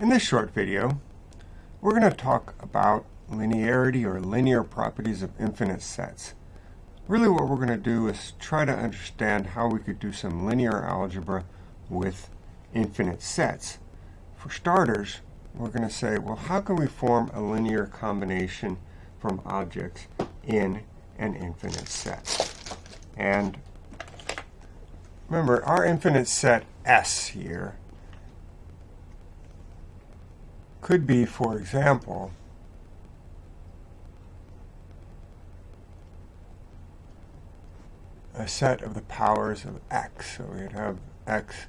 In this short video, we're going to talk about linearity or linear properties of infinite sets. Really what we're going to do is try to understand how we could do some linear algebra with infinite sets. For starters, we're going to say, well, how can we form a linear combination from objects in an infinite set? And remember, our infinite set S here could be, for example, a set of the powers of x. So we'd have x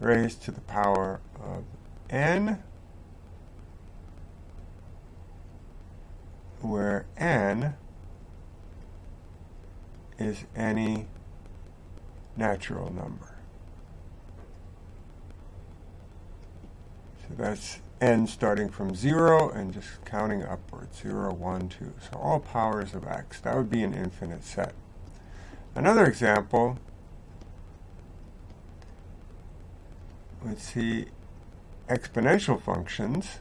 raised to the power of n, where n is any natural number. So that's n starting from 0 and just counting upwards, 0, 1, 2. So all powers of x. That would be an infinite set. Another example let's see exponential functions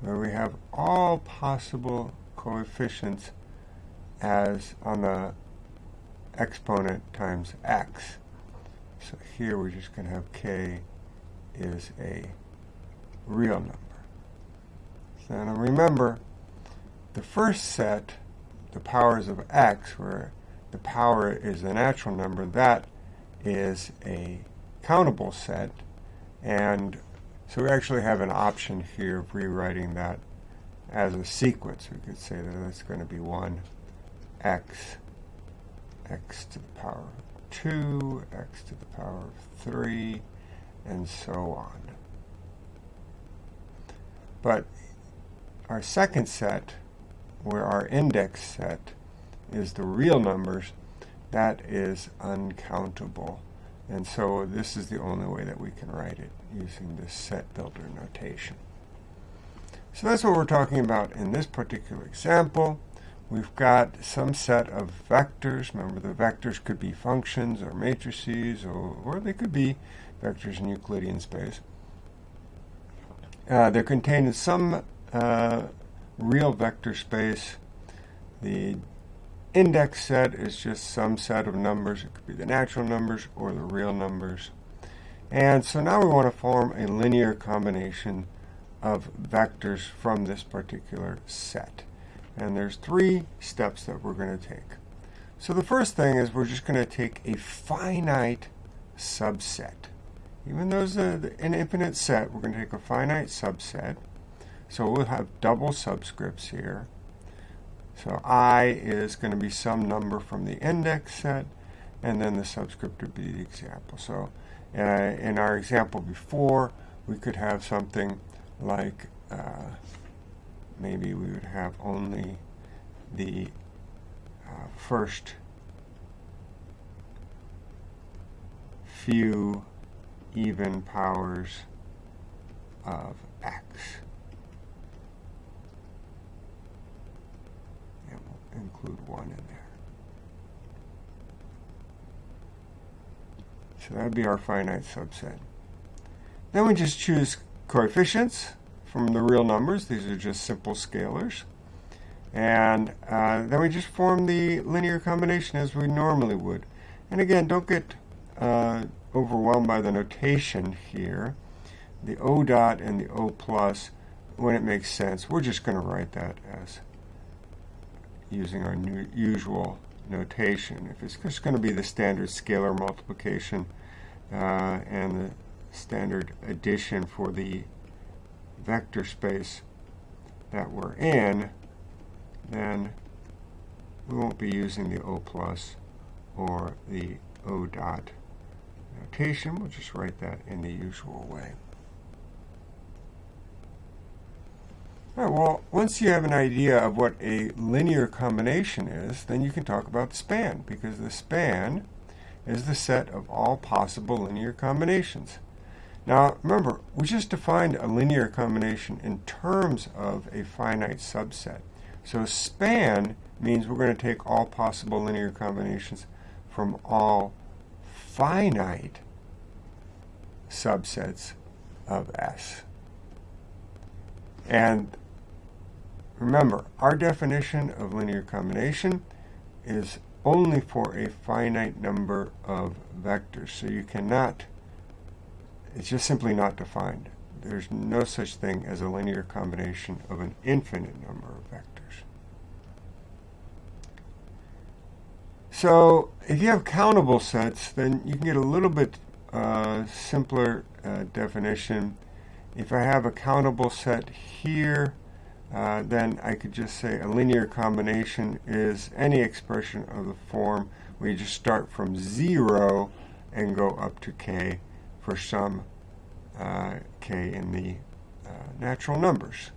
where we have all possible coefficients as on the exponent times x. So here we're just going to have k is a real number. So now remember, the first set, the powers of x, where the power is a natural number, that is a countable set. And so we actually have an option here of rewriting that as a sequence. We could say that that's going to be 1 x, x to the power of 2, x to the power of 3, and so on. But our second set, where our index set is the real numbers, that is uncountable. And so this is the only way that we can write it, using this set builder notation. So that's what we're talking about in this particular example. We've got some set of vectors. Remember, the vectors could be functions or matrices, or, or they could be vectors in Euclidean space. Uh, they're contained in some uh, real vector space. The index set is just some set of numbers. It could be the natural numbers or the real numbers. And so now we want to form a linear combination of vectors from this particular set. And there's three steps that we're going to take. So the first thing is we're just going to take a finite subset. Even though it's an infinite set, we're going to take a finite subset. So we'll have double subscripts here. So i is going to be some number from the index set, and then the subscript would be the example. So uh, in our example before, we could have something like uh, maybe we would have only the uh, first few even powers of x. And we'll include 1 in there. So that would be our finite subset. Then we just choose coefficients from the real numbers. These are just simple scalars. And uh, then we just form the linear combination as we normally would. And again, don't get uh, overwhelmed by the notation here. The O dot and the O plus, when it makes sense, we're just going to write that as using our usual notation. If it's just going to be the standard scalar multiplication uh, and the standard addition for the vector space that we're in, then we won't be using the O plus or the O dot notation. We'll just write that in the usual way. All right, well, once you have an idea of what a linear combination is, then you can talk about span, because the span is the set of all possible linear combinations. Now, remember, we just defined a linear combination in terms of a finite subset. So span means we're going to take all possible linear combinations from all finite subsets of S. And remember, our definition of linear combination is only for a finite number of vectors. So you cannot, it's just simply not defined. There's no such thing as a linear combination of an infinite number of vectors. So if you have countable sets, then you can get a little bit uh, simpler uh, definition. If I have a countable set here, uh, then I could just say a linear combination is any expression of the form where you just start from 0 and go up to k for some uh, k in the uh, natural numbers.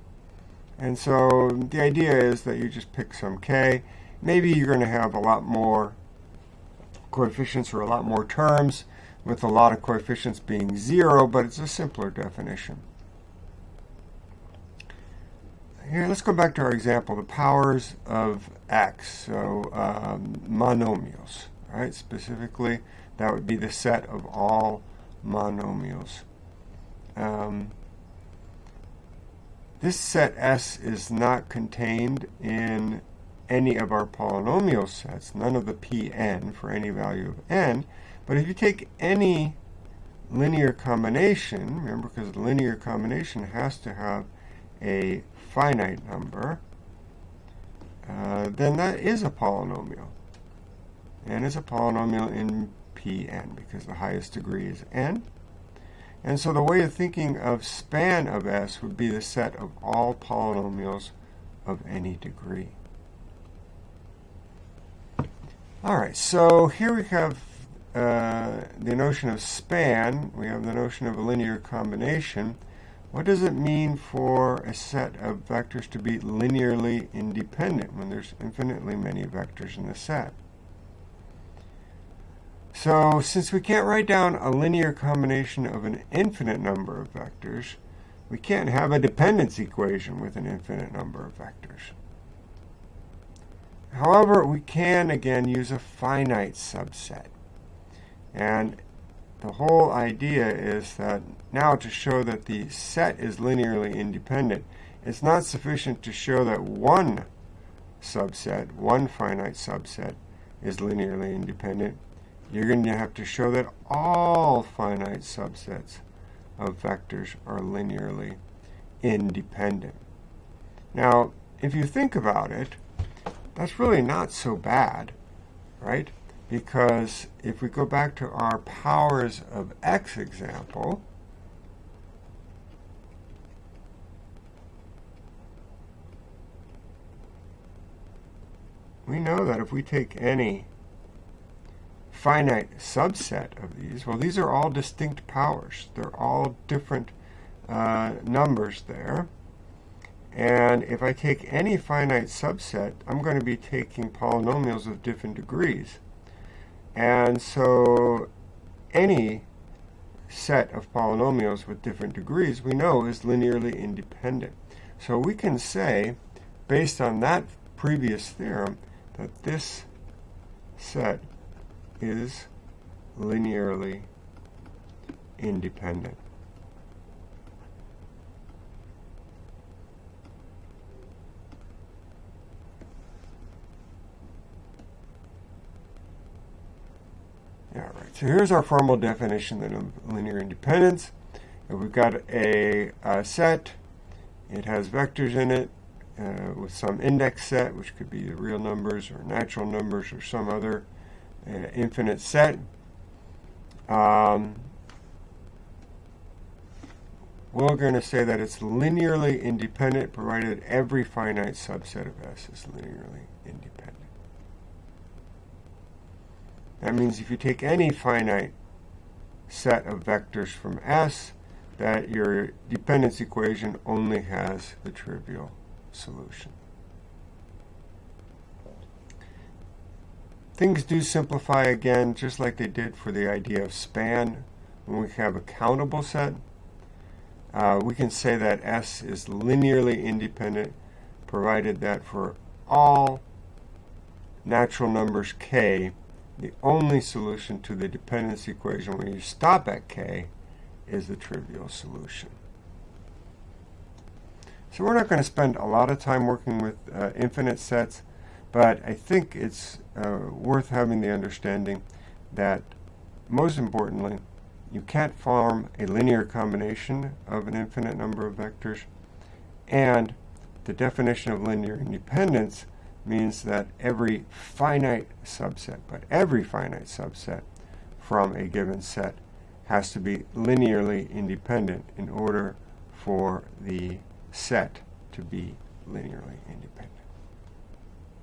And so the idea is that you just pick some k. Maybe you're going to have a lot more coefficients or a lot more terms with a lot of coefficients being 0, but it's a simpler definition. Here, let's go back to our example, the powers of x, so um, monomials, right? Specifically, that would be the set of all monomials. Um, this set S is not contained in any of our polynomial sets, none of the Pn for any value of n, but if you take any linear combination, remember because linear combination has to have a finite number, uh, then that is a polynomial. And it's a polynomial in Pn because the highest degree is n. And so the way of thinking of span of S would be the set of all polynomials of any degree. All right, so here we have uh, the notion of span. We have the notion of a linear combination. What does it mean for a set of vectors to be linearly independent when there's infinitely many vectors in the set? So since we can't write down a linear combination of an infinite number of vectors, we can't have a dependence equation with an infinite number of vectors. However, we can again use a finite subset. And the whole idea is that now to show that the set is linearly independent, it's not sufficient to show that one subset, one finite subset, is linearly independent. You're going to have to show that all finite subsets of vectors are linearly independent. Now, if you think about it, that's really not so bad, right? because if we go back to our powers of x example, we know that if we take any finite subset of these, well, these are all distinct powers. They're all different uh, numbers there. And if I take any finite subset, I'm going to be taking polynomials of different degrees. And so any set of polynomials with different degrees we know is linearly independent. So we can say, based on that previous theorem, that this set is linearly independent. All right, so here's our formal definition of linear independence. If we've got a, a, set, it has vectors in it uh, with some index set, which could be real numbers or natural numbers or some other uh, infinite set. Um, we're going to say that it's linearly independent provided every finite subset of S is linearly independent. That means if you take any finite set of vectors from S, that your dependence equation only has the trivial solution. Things do simplify again, just like they did for the idea of span. When we have a countable set, uh, we can say that S is linearly independent, provided that for all natural numbers k, the only solution to the dependence equation when you stop at k is the trivial solution. So we're not going to spend a lot of time working with uh, infinite sets, but I think it's uh, worth having the understanding that, most importantly, you can't form a linear combination of an infinite number of vectors, and the definition of linear independence means that every finite subset, but every finite subset from a given set has to be linearly independent in order for the set to be linearly independent.